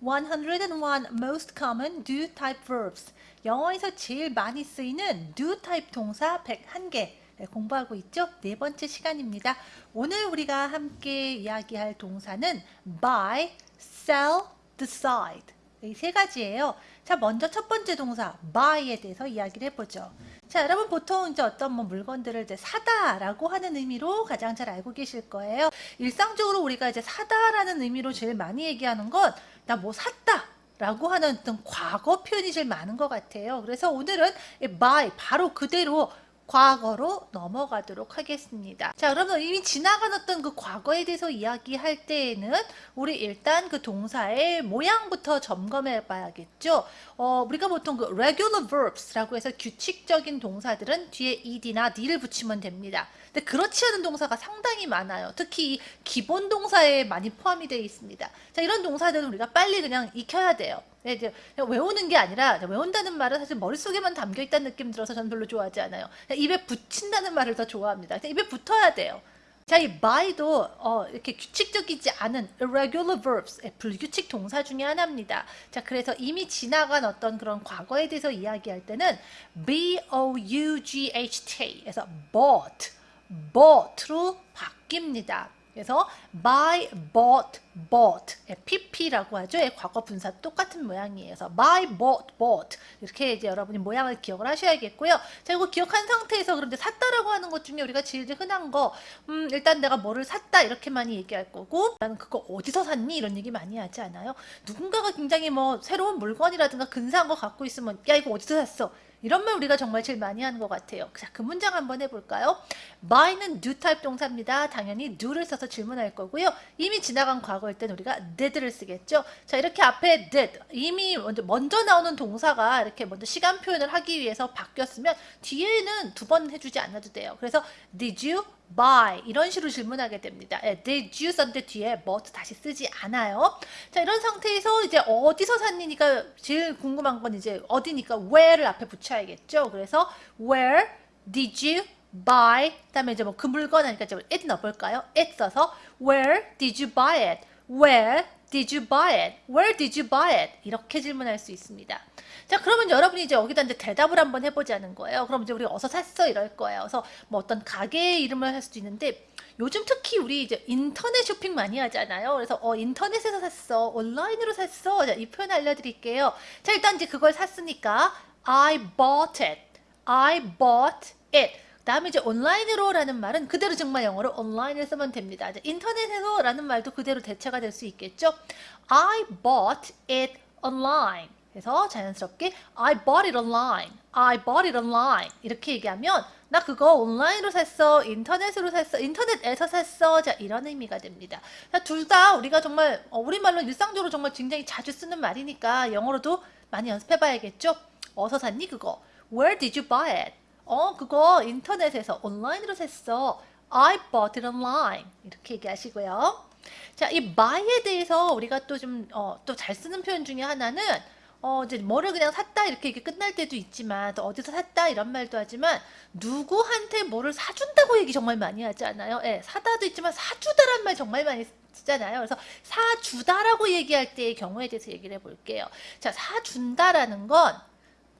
101 most common do type verbs. 영어에서 제일 많이 쓰이는 do type 동사 101개 공부하고 있죠? 네 번째 시간입니다. 오늘 우리가 함께 이야기할 동사는 buy, sell, decide. 이 세 가지예요. 자, 먼저 첫 번째 동사 buy에 대해서 이야기를 해보죠. 자, 여러분 보통 이제 어떤 뭐 물건들을 이제 사다라고 하는 의미로 가장 잘 알고 계실 거예요. 일상적으로 우리가 이제 사다라는 의미로 제일 많이 얘기하는 건 나 뭐 샀다. 라고 하는 어떤 과거 표현이 제일 많은 것 같아요. 그래서 오늘은 buy 바로 그대로 과거로 넘어가도록 하겠습니다. 자, 여러분 이미 지나간 어떤 그 과거에 대해서 이야기할 때에는 우리 일단 그 동사의 모양부터 점검해 봐야겠죠. 어, 우리가 보통 그 regular verbs라고 해서 규칙적인 동사들은 뒤에 ed나 d를 붙이면 됩니다. 근데 그렇지 않은 동사가 상당히 많아요. 특히 기본 동사에 많이 포함이 되어 있습니다. 자, 이런 동사들은 우리가 빨리 그냥 익혀야 돼요. 네, 이제 외우는 게 아니라 외운다는 말은 사실 머릿속에만 담겨 있다는 느낌 들어서 저는 별로 좋아하지 않아요. 입에 붙인다는 말을 더 좋아합니다. 입에 붙어야 돼요. 자, 이 by도 어, 이렇게 규칙적이지 않은 irregular verbs, 불규칙 동사 중에 하나입니다. 자, 그래서 이미 지나간 어떤 그런 과거에 대해서 이야기할 때는 b-o-u-g-h-t에서 bought, bought로 바뀝니다. 그래서 buy, bought, bought pp라고 하죠. 과거 분사 똑같은 모양이에요. 그래서 buy, bought, bought 이렇게 이제 여러분이 모양을 기억을 하셔야겠고요. 자, 이거 기억한 상태에서 그런데 샀다라고 하는 것 중에 우리가 제일 흔한 거 음, 일단 내가 뭐를 샀다 이렇게 많이 얘기할 거고 나는 그거 어디서 샀니? 이런 얘기 많이 하지 않아요? 누군가가 굉장히 뭐 새로운 물건이라든가 근사한 거 갖고 있으면 야 이거 어디서 샀어? 이런 말 우리가 정말 제일 많이 하는 것 같아요. 자, 그 문장 한번 해볼까요? buy는 do 타입 동사입니다. 당연히 do를 써서 질문할 거고요. 이미 지나간 과거일 때는 우리가 did를 쓰겠죠. 자, 이렇게 앞에 did, 이미 먼저, 먼저 나오는 동사가 이렇게 먼저 시간 표현을 하기 위해서 바뀌었으면 뒤에는 두 번 해주지 않아도 돼요. 그래서 did you buy 이런 식으로 질문하게 됩니다. 예, did you 썼는데 뒤에 but 다시 쓰지 않아요. 자 이런 상태에서 이제 어디서 샀니니까 제일 궁금한 건 이제 어디니까 where를 앞에 붙여야겠죠. 그래서 where did you buy 그다음에 이제 뭐 그 물건 하니까 이제 it 넣어볼까요? it 써서 where did you buy it? where did you buy it? where did you buy it? 이렇게 질문할 수 있습니다. 자 그러면 여러분이 이제 여기다 이제 대답을 한번 해보자는 거예요. 그럼 이제 우리 어서 샀어 이럴 거예요. 그래서 뭐 어떤 가게 이름을 할 수도 있는데 요즘 특히 우리 이제 인터넷 쇼핑 많이 하잖아요. 그래서 어 인터넷에서 샀어, 온라인으로 샀어. 자, 이 표현 알려드릴게요. 자 일단 이제 그걸 샀으니까 I bought it, I bought it. 다음에 이제 온라인으로라는 말은 그대로 정말 영어로 온라인을 쓰면 됩니다. 인터넷에서라는 말도 그대로 대체가 될 수 있겠죠. I bought it online. 그래서 자연스럽게 I bought it online. I bought it online. 이렇게 얘기하면 나 그거 온라인으로 샀어. 인터넷으로 샀어. 인터넷에서 샀어. 자, 이런 의미가 됩니다. 둘 다 우리가 정말 어, 우리말로 일상적으로 정말 굉장히 자주 쓰는 말이니까 영어로도 많이 연습해 봐야겠죠? 어디서 샀니 그거? Where did you buy it? 어, 그거 인터넷에서 온라인으로 샀어. I bought it online. 이렇게 얘기하시고요. 자, 이 buy에 대해서 우리가 또 좀, 어, 또 잘 쓰는 표현 중에 하나는 어, 이제 뭐를 그냥 샀다 이렇게, 이렇게 끝날 때도 있지만 또 어디서 샀다 이런 말도 하지만 누구한테 뭐를 사준다고 얘기 정말 많이 하지 않아요? 예, 사다도 있지만 사주다란 말 정말 많이 쓰잖아요. 그래서 사주다라고 얘기할 때의 경우에 대해서 얘기를 해볼게요. 자, 사준다라는 건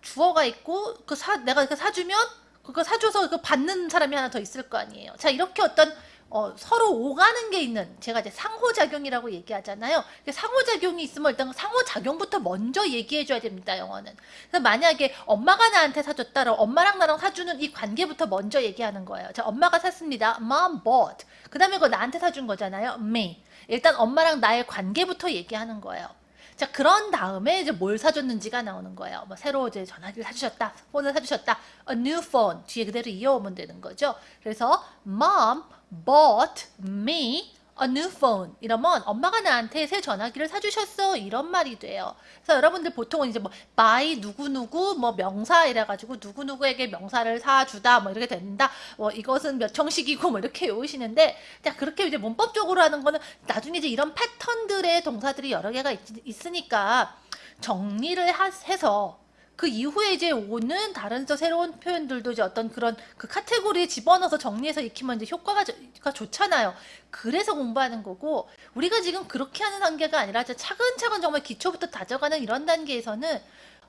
주어가 있고 그 사, 내가 그 사주면 그거 사줘서 그 받는 사람이 하나 더 있을 거 아니에요. 자, 이렇게 어떤 어, 서로 오가는 게 있는 제가 이제 상호작용이라고 얘기하잖아요. 상호작용이 있으면 일단 상호작용부터 먼저 얘기해 줘야 됩니다. 영어는. 그래서 만약에 엄마가 나한테 사줬다. 그 엄마랑 나랑 사주는 이 관계부터 먼저 얘기하는 거예요. 자, 엄마가 샀습니다. Mom bought. 그 다음에 그거 나한테 사준 거잖아요. Me. 일단 엄마랑 나의 관계부터 얘기하는 거예요. 자, 그런 다음에 이제 뭘 사줬는지가 나오는 거예요. 뭐 새로 이제 전화기를 사주셨다. 폰을 사주셨다. A new phone. 뒤에 그대로 이어오면 되는 거죠. 그래서 mom bought me a new phone 이러면 엄마가 나한테 새 전화기를 사주셨어 이런 말이 돼요. 그래서 여러분들 보통은 이제 뭐 by 누구누구 뭐 명사 이래가지고 누구누구에게 명사를 사주다 뭐 이렇게 된다. 뭐 이것은 몇 형식이고 뭐 이렇게 외우시는데 자 그렇게 이제 문법적으로 하는 거는 나중에 이제 이런 패턴들의 동사들이 여러 개가 있, 으니까 정리를 하, 해서 그 이후에 이제 오는 다른 또 새로운 표현들도 이제 어떤 그런 그 카테고리에 집어넣어서 정리해서 익히면 이제 효과가 저- 가 좋잖아요. 그래서 공부하는 거고 우리가 지금 그렇게 하는 단계가 아니라 차근차근 정말 기초부터 다져가는 이런 단계에서는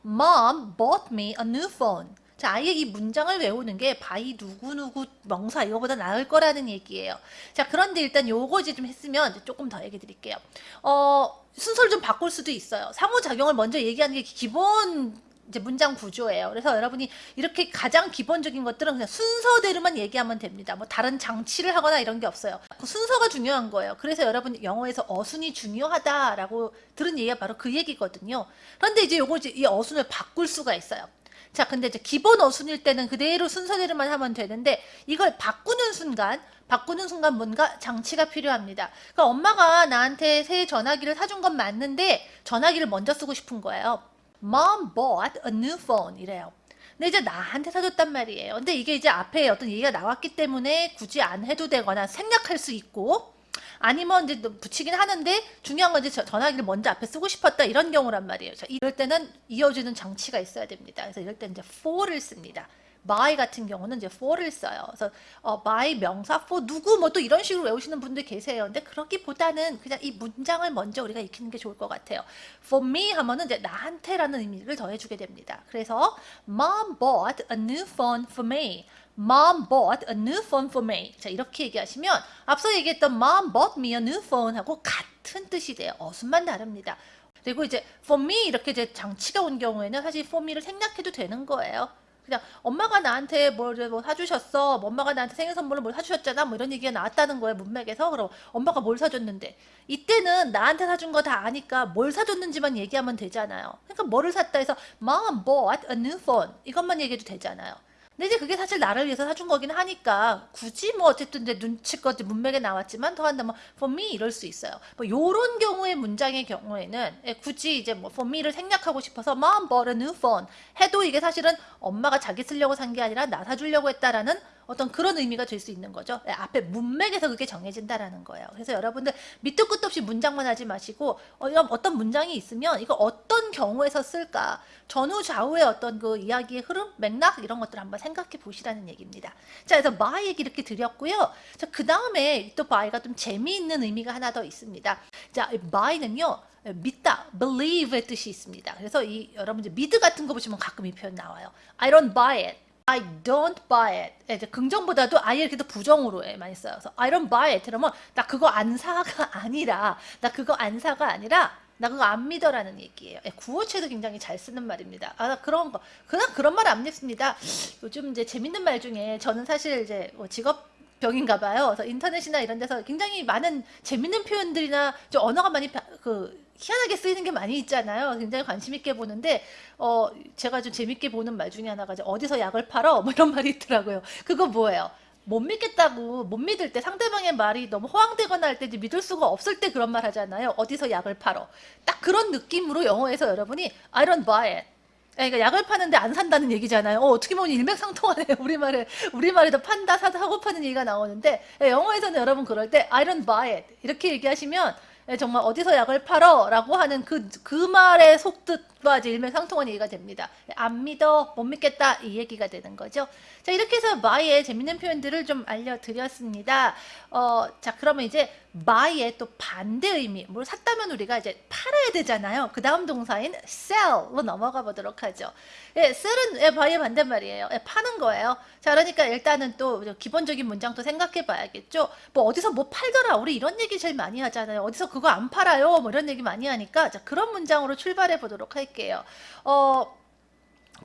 Mom bought me a new phone. 자, 아예 이 문장을 외우는 게 buy 누구누구 명사 이거보다 나을 거라는 얘기예요. 자, 그런데 일단 요거 이제 좀 했으면 조금 더 얘기 드릴게요. 어, 순서를 좀 바꿀 수도 있어요. 상호작용을 먼저 얘기하는 게 기본 이제 문장 구조예요. 그래서 여러분이 이렇게 가장 기본적인 것들은 그냥 순서대로만 얘기하면 됩니다. 뭐 다른 장치를 하거나 이런 게 없어요. 그 순서가 중요한 거예요. 그래서 여러분 영어에서 어순이 중요하다라고 들은 얘기가 바로 그 얘기거든요. 그런데 이제 요거 이제 이 어순을 바꿀 수가 있어요. 자, 근데 이제 기본 어순일 때는 그대로 순서대로만 하면 되는데 이걸 바꾸는 순간 바꾸는 순간 뭔가 장치가 필요합니다. 그러니까 엄마가 나한테 새 전화기를 사준 건 맞는데 전화기를 먼저 쓰고 싶은 거예요. Mom bought a new phone 이래요. 근데 이제 나한테 사줬단 말이에요. 근데 이게 이제 앞에 어떤 얘기가 나왔기 때문에 굳이 안 해도 되거나 생략할 수 있고 아니면 이제 붙이긴 하는데 중요한 건 이제 저- 전화기를 먼저 앞에 쓰고 싶었다 이런 경우란 말이에요. 자, 이럴 때는 이어주는 장치가 있어야 됩니다. 그래서 이럴 때는 이제 for를 씁니다. By 같은 경우는 이제 for를 써요. 그래서 어, by 명사 for 누구 뭐 또 이런 식으로 외우시는 분들 계세요. 근데 그러기보다는 그냥 이 문장을 먼저 우리가 익히는 게 좋을 것 같아요. for me 하면은 이제 나한테라는 의미를 더해주게 됩니다. 그래서 mom bought a new phone for me. Mom bought a new phone for me. 자 이렇게 얘기하시면 앞서 얘기했던 Mom bought me a new phone 하고 같은 뜻이 돼요. 어순만 다릅니다. 그리고 이제 for me 이렇게 이제 장치가 온 경우에는 사실 for me를 생략해도 되는 거예요. 그냥 엄마가 나한테 뭘, 뭐 사주셨어. 뭐 엄마가 나한테 생일 선물로 뭘 사주셨잖아. 뭐 이런 얘기가 나왔다는 거예요. 문맥에서. 그럼 엄마가 뭘 사줬는데. 이때는 나한테 사준 거 다 아니까 뭘 사줬는지만 얘기하면 되잖아요. 그러니까 뭐를 샀다 해서 Mom bought a new phone. 이것만 얘기해도 되잖아요. 근데 이제 그게 사실 나를 위해서 사준 거긴 하니까 굳이 뭐 어쨌든 이제 눈치껏 문맥에 나왔지만 더한다면 for me 이럴 수 있어요. 뭐 요런 경우의 문장의 경우에는 예, 굳이 이제 뭐 for me를 생략하고 싶어서 mom bought a new phone 해도 이게 사실은 엄마가 자기 쓰려고 산 게 아니라 나 사주려고 했다라는 어떤 그런 의미가 될 수 있는 거죠. 예, 앞에 문맥에서 그게 정해진다라는 거예요. 그래서 여러분들 밑도 끝도 없이 문장만 하지 마시고 어, 어떤 문장이 있으면 이거 어떤 경우에서 쓸까 전후 좌우의 어떤 그 이야기의 흐름, 맥락 이런 것들 을 한번 생각해 보시라는 얘기입니다. 자, 그래서 by 얘기 이렇게 드렸고요. 자, 그 다음에 또 by가 좀 재미있는 의미가 하나 더 있습니다. 자, 이 by는요. 믿다, believe의 뜻이 있습니다. 그래서 이 여러분들 미드 같은 거 보시면 가끔 이 표현 나와요. I don't buy it. I don't buy it. 예, 이제 긍정보다도 I 이렇게 더 부정으로 해, 많이 써요. 그래서 I don't buy it. 그러면 나 그거 안 사가 아니라 나 그거 안 사가 아니라 나 그거 안 믿어라는 얘기예요. 예, 구어체도 굉장히 잘 쓰는 말입니다. 아, 나 그런 거 그냥 그런 말 안 믿습니다. 요즘 이제 재밌는 말 중에 저는 사실 이제 뭐 직업 병인가 봐요. 그래서 인터넷이나 이런 데서 굉장히 많은 재밌는 표현들이나 좀 언어가 많이 바- 그 희한하게 쓰이는 게 많이 있잖아요. 굉장히 관심 있게 보는데 어 제가 좀 재밌게 보는 말 중에 하나가 어디서 약을 팔어 뭐 이런 말이 있더라고요. 그거 뭐예요? 못 믿겠다고 못 믿을 때 상대방의 말이 너무 허황되거나 할 때 믿을 수가 없을 때 그런 말 하잖아요. 어디서 약을 팔어. 딱 그런 느낌으로 영어에서 여러분이 I don't buy it. 그러니까 약을 파는데 안 산다는 얘기잖아요. 어, 떻게 보면 일맥상통하네요. 우리말에 우리말에도 판다 사다 하고 파는 얘기가 나오는데 예, 영어에서는 여러분 그럴 때 I don't buy it 이렇게 얘기하시면 예, 정말 어디서 약을 팔어 라고 하는 그 그 말의 속뜻과 일맥상통한 얘기가 됩니다. 예, 안 믿어, 못 믿겠다 이 얘기가 되는 거죠. 자 이렇게 해서 buy의 재밌는 표현들을 좀 알려드렸습니다. 어, 자 그러면 이제 buy의 또 반대 의미, 뭘 샀다면 우리가 이제 팔아야 되잖아요. 그 다음 동사인 sell로 넘어가 보도록 하죠. 예, sell은 예, buy의 반대말이에요. 예, 파는 거예요. 자 그러니까 일단은 또 기본적인 문장도 생각해 봐야겠죠. 뭐 어디서 뭐 팔더라, 우리 이런 얘기 제일 많이 하잖아요. 어디서 그거 안 팔아요, 뭐 이런 얘기 많이 하니까 자 그런 문장으로 출발해 보도록 할게요. 어.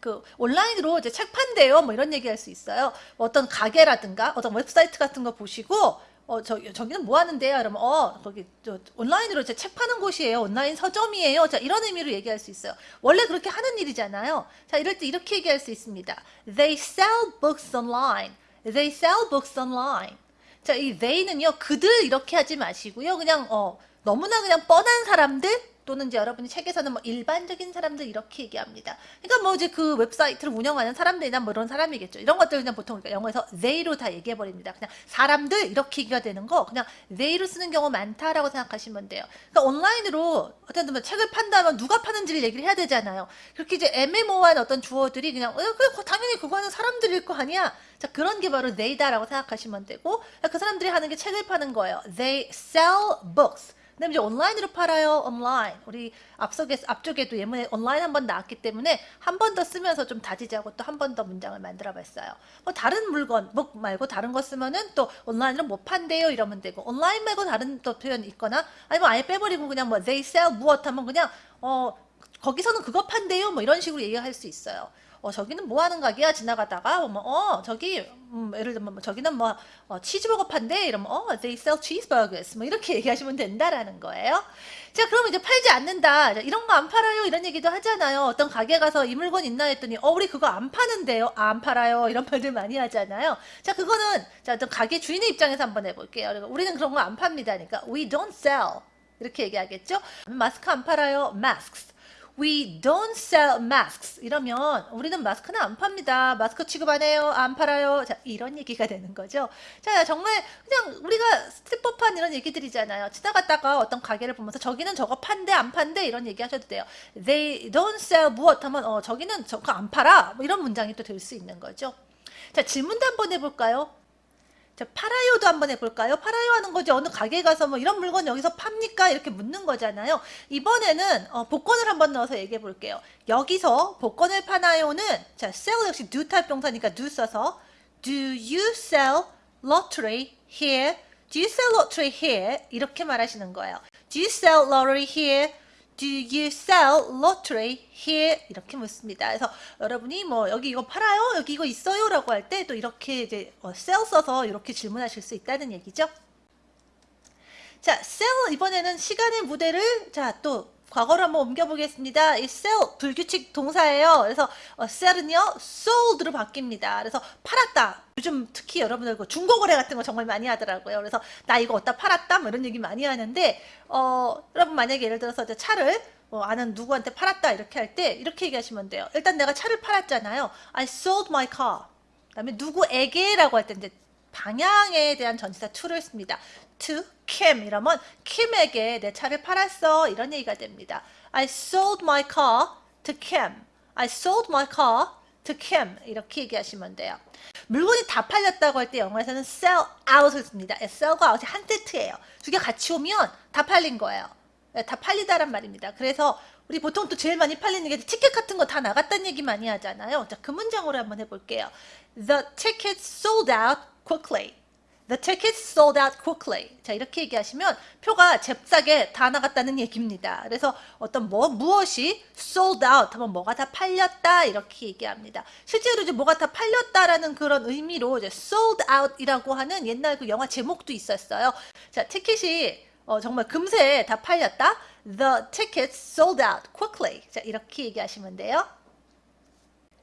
그 온라인으로 이제 책 판대요 뭐 이런 얘기 할 수 있어요 뭐 어떤 가게라든가 어떤 웹사이트 같은 거 보시고 어, 저, 저기는 뭐 하는데요? 그러면, 어, 거기, 저, 온라인으로 이제 책 파는 곳이에요. 온라인 서점이에요. 자, 이런 의미로 얘기할 수 있어요. 원래 그렇게 하는 일이잖아요. 자, 이럴 때 이렇게 얘기할 수 있습니다. They sell books online. They sell books online. 자, 이 they는요, 그들 이렇게 하지 마시고요. 그냥, 어, 너무나 그냥 뻔한 사람들? 또는 이제 여러분이 책에서는 뭐 일반적인 사람들 이렇게 얘기합니다. 그러니까 뭐 이제 그 웹사이트를 운영하는 사람들이나 뭐 이런 사람이겠죠. 이런 것들 그냥 보통 그러니까 영어에서 they로 다 얘기해 버립니다. 그냥 사람들 이렇게 얘기가 되는 거 그냥 they로 쓰는 경우 많다라고 생각하시면 돼요. 그러니까 온라인으로 어떤 뭐 책을 판다면 누가 파는지를 얘기를 해야 되잖아요. 그렇게 이제 애매모호한 어떤 주어들이 그냥 어, 그 당연히 그거는 사람들일 거 아니야. 자 그런 게 바로 they다라고 생각하시면 되고 그 사람들이 하는 게 책을 파는 거예요. They sell books. 그다음에 이제 온라인으로 팔아요. 온라인. 우리 앞쪽에 앞쪽에도 예문에 온라인 한 번 나왔기 때문에 한 번 더 쓰면서 좀 다지자고 또 한 번 더 문장을 만들어 봤어요. 뭐 다른 물건 뭐 말고 다른 거 쓰면은 또 온라인으로 못 판대요 이러면 되고 온라인 말고 다른 또 표현 있거나 아니면 아예 빼버리고 그냥 뭐 they sell 무엇 하면 그냥 어 거기서는 그거 판대요 뭐 이런 식으로 얘기할 수 있어요. 어 저기는 뭐 하는 가게야 지나가다가 뭐어 저기 음, 예를 들면 뭐 저기는 뭐 어, 치즈버거 판대 이러면 어 they sell cheeseburgers 뭐 이렇게 얘기하시면 된다라는 거예요. 자 그러면 이제 팔지 않는다 이런 거 안 팔아요 이런 얘기도 하잖아요. 어떤 가게 가서 이 물건 있나 했더니 어 우리 그거 안 파는데요 아, 안 팔아요 이런 말들 많이 하잖아요. 자 그거는 자 어떤 가게 주인의 입장에서 한번 해볼게요. 그러니까 우리는 그런 거 안 팝니다. 그러니까 we don't sell 이렇게 얘기하겠죠. 마스크 안 팔아요 masks We don't sell masks. 이러면 우리는 마스크는 안 팝니다. 마스크 취급 안 해요. 안 팔아요. 자, 이런 얘기가 되는 거죠. 자, 정말 그냥 우리가 스티퍼판 이런 얘기들이잖아요. 지나갔다가 어떤 가게를 보면서 저기는 저거 판대 안 판대 이런 얘기 하셔도 돼요. They don't sell 무엇 하면 어, 저기는 저거 안 팔아. 뭐 이런 문장이 또 될 수 있는 거죠. 자, 질문도 한번 해볼까요? 자, 팔아요도 한번 해볼까요? 팔아요 하는 거지. 어느 가게 가서 뭐 이런 물건 여기서 팝니까? 이렇게 묻는 거잖아요. 이번에는 어, 복권을 한번 넣어서 얘기해 볼게요. 여기서 복권을 파나요는 자, sell 역시 do 타입 동사니까 do 써서 do you sell lottery here? do you sell lottery here? 이렇게 말하시는 거예요. do you sell lottery here? Do you sell lottery here? 이렇게 묻습니다. 그래서 여러분이 뭐 여기 이거 팔아요? 여기 이거 있어요? 라고 할 때 또 이렇게 이제 어, sell 써서 이렇게 질문하실 수 있다는 얘기죠. 자, sell 이번에는 시간의 무대를 자 또 과거로 한번 옮겨보겠습니다. 이 sell 불규칙 동사예요. 그래서 어, sell은요 sold로 바뀝니다. 그래서 팔았다. 요즘 특히 여러분들 그 중고 거래 같은 거 정말 많이 하더라고요. 그래서 나 이거 어디다 팔았다 뭐 이런 얘기 많이 하는데 어, 여러분 만약에 예를 들어서 이제 차를 어, 아는 누구한테 팔았다 이렇게 할 때 이렇게 얘기하시면 돼요. 일단 내가 차를 팔았잖아요. I sold my car. 그다음에 누구에게라고 할 때 이제 방향에 대한 전치사 to를 씁니다. to Kim 이러면 킴에게 내 차를 팔았어 이런 얘기가 됩니다. I sold my car to Kim. I sold my car to Kim 이렇게 얘기하시면 돼요. 물건이 다 팔렸다고 할 때 영어에서는 sell out을 씁니다. sell과 out이 한 세트예요. 두 개 같이 오면 다 팔린 거예요. 네, 다 팔리다란 말입니다. 그래서 우리 보통 또 제일 많이 팔리는 게 티켓 같은 거 다 나갔다는 얘기 많이 하잖아요. 자, 그 문장으로 한번 해볼게요. The tickets sold out quickly. The tickets sold out quickly. 자, 이렇게 얘기하시면 표가 잽싸게 다 나갔다는 얘기입니다. 그래서 어떤 뭐, 무엇이 sold out 하면 뭐가 다 팔렸다 이렇게 얘기합니다. 실제로 이제 뭐가 다 팔렸다라는 그런 의미로 이제 sold out이라고 하는 옛날 그 영화 제목도 있었어요. 자, 티켓이 어, 정말 금세 다 팔렸다. The tickets sold out quickly. 자, 이렇게 얘기하시면 돼요.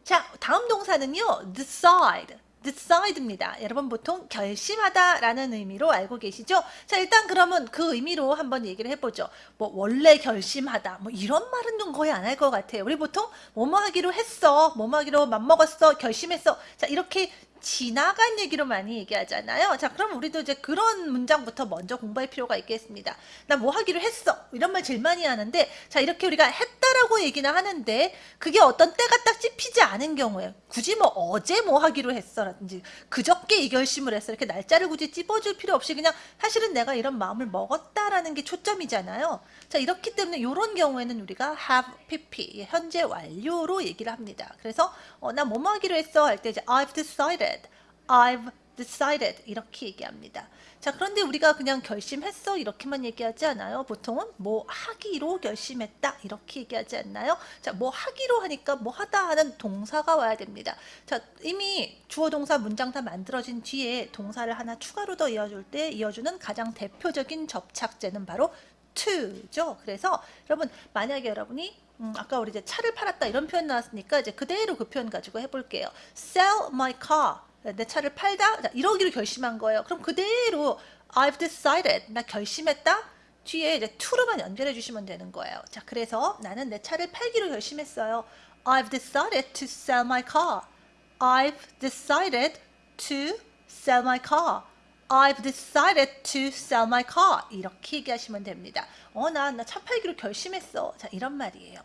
자, 다음 동사는요. decide. Decide입니다. 여러분 보통 결심하다라는 의미로 알고 계시죠? 자 일단 그러면 그 의미로 한번 얘기를 해보죠. 뭐 원래 결심하다 뭐 이런 말은 좀 거의 안 할 것 같아요. 우리 보통 뭐뭐 하기로 했어, 뭐뭐 하기로 맘먹었어, 결심했어. 자 이렇게 지나간 얘기로 많이 얘기하잖아요. 자, 그럼 우리도 이제 그런 문장부터 먼저 공부할 필요가 있겠습니다. 나 뭐 하기로 했어. 이런 말 제일 많이 하는데, 자, 이렇게 우리가 했다라고 얘기는 하는데, 그게 어떤 때가 딱 찝히지 않은 경우에, 굳이 뭐 어제 뭐 하기로 했어라든지, 그저께 이 결심을 했어. 이렇게 날짜를 굳이 찝어줄 필요 없이 그냥 사실은 내가 이런 마음을 먹었다라는 게 초점이잖아요. 자, 이렇기 때문에 이런 경우에는 우리가 have pp, 현재 완료로 얘기를 합니다. 그래서, 어, 나 뭐 하기로 했어. 할 때 이제 I've decided. I've decided 이렇게 얘기합니다. 자 그런데 우리가 그냥 결심했어 이렇게만 얘기하지 않아요. 보통은 뭐 하기로 결심했다 이렇게 얘기하지 않나요? 자뭐 하기로 하니까 뭐 하다 하는 동사가 와야 됩니다. 자 이미 주어 동사 문장 다 만들어진 뒤에 동사를 하나 추가로 더 이어줄 때 이어주는 가장 대표적인 접착제는 바로 to죠. 그래서 여러분 만약에 여러분이 음, 아까 우리 이제 차를 팔았다 이런 표현 나왔으니까 이제 그대로 그 표현 가지고 해볼게요. Sell my car. 내 차를 팔다 자, 이러기로 결심한 거예요. 그럼 그대로 I've decided 나 결심했다 뒤에 이제 to로만 연결해 주시면 되는 거예요. 자, 그래서 나는 내 차를 팔기로 결심했어요. I've decided to sell my car. I've decided to sell my car. I've decided to sell my car. 이렇게 얘기하시면 됩니다. 어, 나, 나 차 팔기로 결심했어. 자, 이런 말이에요.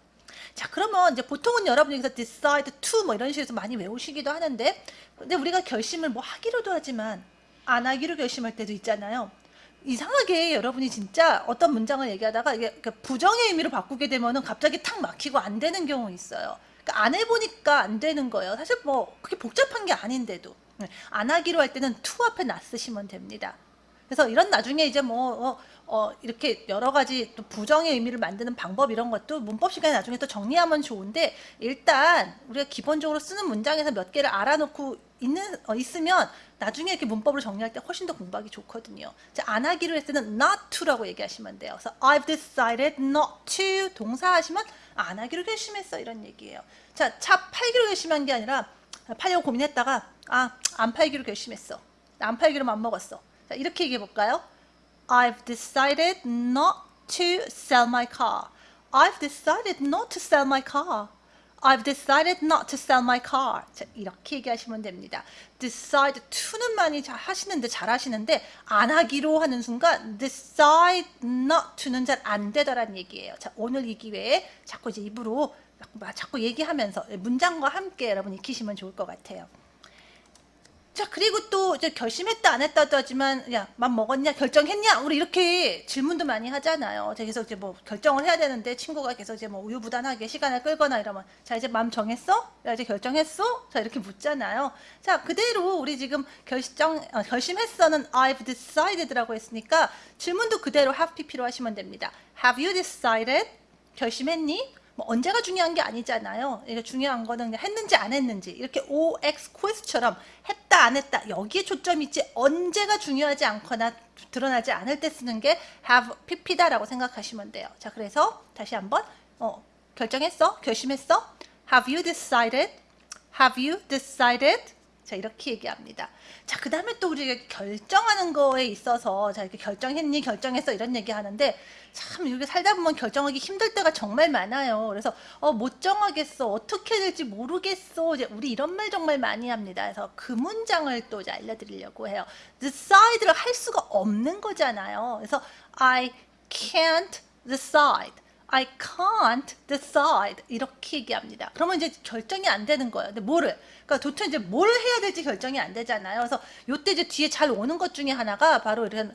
자, 그러면 이제 보통은 여러분 여기서 decide to 뭐 이런 식으로 많이 외우시기도 하는데, 근데 우리가 결심을 뭐 하기로도 하지만 안 하기로 결심할 때도 있잖아요. 이상하게 여러분이 진짜 어떤 문장을 얘기하다가 이게 그 부정의 의미로 바꾸게 되면은 갑자기 탁 막히고 안 되는 경우 있어요. 그러니까 안 해보니까 안 되는 거예요. 사실 뭐 그게 복잡한 게 아닌데도 네, 안 하기로 할 때는 to 앞에 놨으시면 됩니다. 그래서 이런 나중에 이제 뭐 어, 어, 이렇게 여러 가지 또 부정의 의미를 만드는 방법 이런 것도 문법 시간에 나중에 또 정리하면 좋은데 일단 우리가 기본적으로 쓰는 문장에서 몇 개를 알아놓고 있는 어, 있으면 나중에 이렇게 문법을 정리할 때 훨씬 더 공부하기 좋거든요. 자, 안 하기로 했을 때는 not to라고 얘기하시면 돼요. 그래서 I've decided not to 동사 하시면 안 하기로 결심했어 이런 얘기예요. 자, 차 팔기로 결심한 게 아니라 팔려고 고민했다가 아, 안 팔기로 결심했어. 안 팔기로 맘먹었어. 자, 이렇게 얘기해 볼까요? I've decided not to sell my car. I've decided not to sell my car. I've decided not to sell my car. 자, 이렇게 얘기하시면 됩니다. decide to는 많이 잘 하시는데 잘 하시는데 안 하기로 하는 순간 decide not to는 잘 안 되더란 얘기예요. 자, 오늘 이 기회에 자꾸 이제 입으로 자꾸 얘기하면서 문장과 함께 여러분 익히시면 좋을 것 같아요. 자 그리고 또 이제 결심했다 안 했다도 하지만 야맘 먹었냐 결정했냐 우리 이렇게 질문도 많이 하잖아요. 자, 계속 이제 뭐 결정을 해야 되는데 친구가 계속 이제 뭐 우유부단하게 시간을 끌거나 이러면 자 이제 맘 정했어? 야 이제 결정했어? 자 이렇게 묻잖아요. 자 그대로 우리 지금 결정 어, 결심했어는 I've decided라고 했으니까 질문도 그대로 have pp로 하시면 됩니다. Have you decided? 결심했니? 뭐 언제가 중요한 게 아니잖아요. 이게 중요한 거는 했는지 안 했는지 이렇게 OX 퀘스처럼 했다 안 했다 여기에 초점이 있지 언제가 중요하지 않거나 드러나지 않을 때 쓰는 게 have pp다라고 생각하시면 돼요. 자 그래서 다시 한번 어, 결정했어? 결심했어? Have you decided? Have you decided? 자 이렇게 얘기합니다. 자 그 다음에 또 우리가 결정하는 거에 있어서 자 이렇게 결정했니 결정했어 이런 얘기 하는데 참 이렇게 살다 보면 결정하기 힘들 때가 정말 많아요. 그래서 어, 못 정하겠어 어떻게 될지 모르겠어 이제 우리 이런 말 정말 많이 합니다. 그래서 그 문장을 또 이제 알려드리려고 해요. decide를 할 수가 없는 거잖아요. 그래서 I can't decide. I can't decide 이렇게 얘기합니다. 그러면 이제 결정이 안 되는 거예요. 근데 뭐를? 그러니까 도대체 이제 뭘 해야 될지 결정이 안 되잖아요. 그래서 요때 이제 뒤에 잘 오는 것 중에 하나가 바로 이런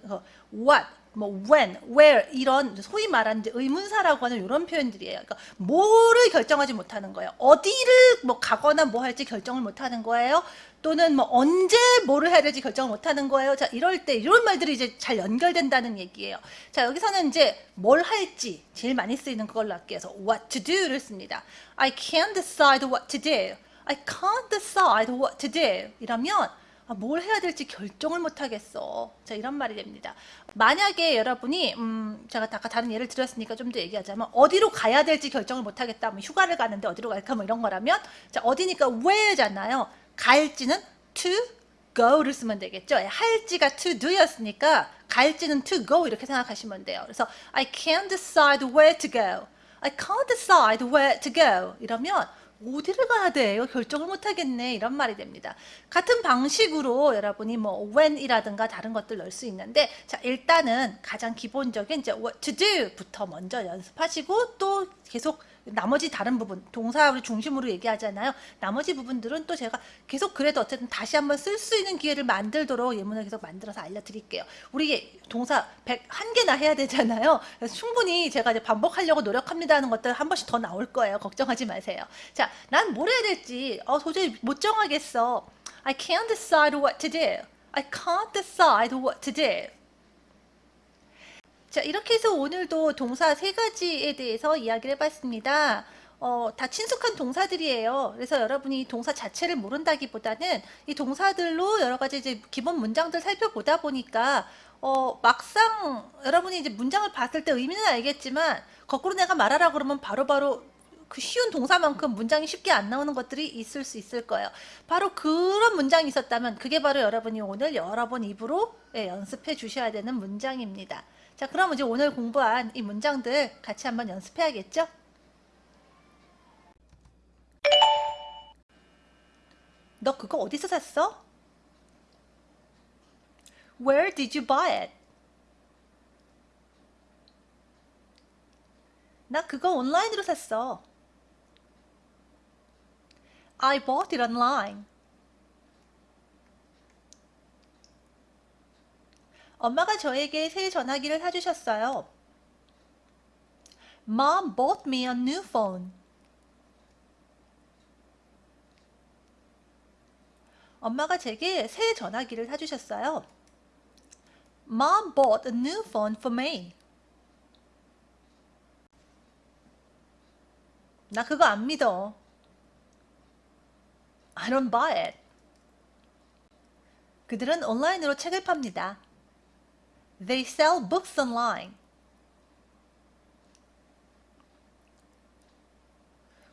what 뭐 when, where 이런 소위 말하는 의문사라고 하는 이런 표현들이에요. 그러니까 뭐를 결정하지 못하는 거예요. 어디를 뭐 가거나 뭐 할지 결정을 못하는 거예요. 또는 뭐 언제 뭐를 해야 될지 결정을 못하는 거예요. 자 이럴 때 이런 말들이 이제 잘 연결된다는 얘기예요. 자 여기서는 이제 뭘 할지 제일 많이 쓰이는 그걸로 할게요. 그래서 what to do를 씁니다. I can't decide what to do. I can't decide what to do. 이러면 아, 뭘 해야 될지 결정을 못 하겠어. 자, 이런 말이 됩니다. 만약에 여러분이 음, 제가 아까 다른 예를 들었으니까 좀 더 얘기하자면 어디로 가야 될지 결정을 못 하겠다. 뭐 휴가를 가는데 어디로 갈까 뭐 이런 거라면 자, 어디니까 where잖아요. 갈지는 to go를 쓰면 되겠죠. 할지가 to do였으니까 갈지는 to go 이렇게 생각하시면 돼요. 그래서 I can't decide where to go. I can't decide where to go. 이러면 어디를 가야 돼? 이거 결정을 못 하겠네. 이런 말이 됩니다. 같은 방식으로 여러분이 뭐 when이라든가 다른 것들 넣을 수 있는데 자, 일단은 가장 기본적인 이제 what to do부터 먼저 연습하시고 또 계속 나머지 다른 부분 동사를 중심으로 얘기하잖아요. 나머지 부분들은 또 제가 계속 그래도 어쨌든 다시 한번 쓸 수 있는 기회를 만들도록 예문을 계속 만들어서 알려드릴게요. 우리 동사 101개나 해야 되잖아요. 충분히 제가 이제 반복하려고 노력합니다 하는 것들 한 번씩 더 나올 거예요. 걱정하지 마세요. 자, 난 뭘 해야 될지 어, 도저히 못 정하겠어. I can't decide what to do. I can't decide what to do. 자 이렇게 해서 오늘도 동사 세 가지에 대해서 이야기를 해봤습니다. 어, 다 친숙한 동사들이에요. 그래서 여러분이 동사 자체를 모른다기보다는 이 동사들로 여러 가지 이제 기본 문장들 살펴보다 보니까 어, 막상 여러분이 이제 문장을 봤을 때 의미는 알겠지만 거꾸로 내가 말하라 그러면 바로바로 바로 그 쉬운 동사만큼 문장이 쉽게 안 나오는 것들이 있을 수 있을 거예요. 바로 그런 문장이 있었다면 그게 바로 여러분이 오늘 여러 번 입으로 예, 연습해 주셔야 되는 문장입니다. 자, 그럼 이제 오늘 공부한 이 문장들 같이 한번 연습해야겠죠? 너 그거 어디서 샀어? Where did you buy it? 나 그거 온라인으로 샀어. I bought it online. 엄마가 저에게 새 전화기를 사주셨어요. Mom bought me a new phone. 엄마가 제게 새 전화기를 사주셨어요. Mom bought a new phone for me. 나 그거 안 믿어. I don't buy it. 그들은 온라인으로 책을 팝니다. They sell books online.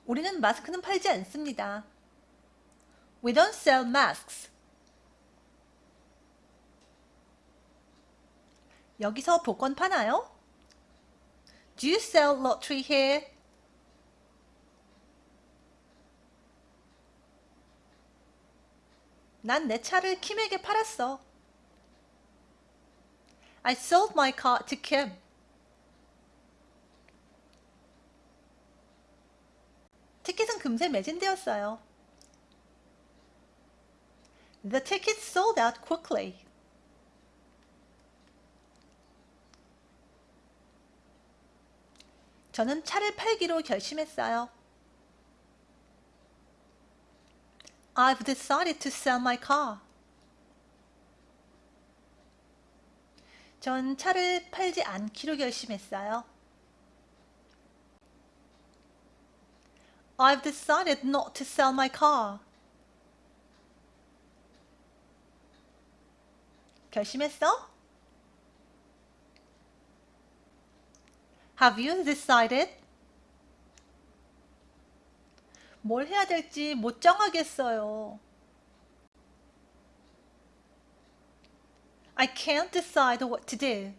우리는 마스크는 팔지 않습니다. We don't sell masks. 여기서 복권 파나요? Do you sell lottery here? 난 내 차를 킴에게 팔았어. I sold my car to Kim. 티켓은 금세 매진되었어요. The tickets sold out quickly. 저는 차를 팔기로 결심했어요. I've decided to sell my car. 전 차를 팔지 않기로 결심했어요. I've decided not to sell my car. 결심했어? Have you decided? 뭘 해야 될지 못 정하겠어요. I can't decide what to do.